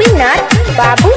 Ravinath Babu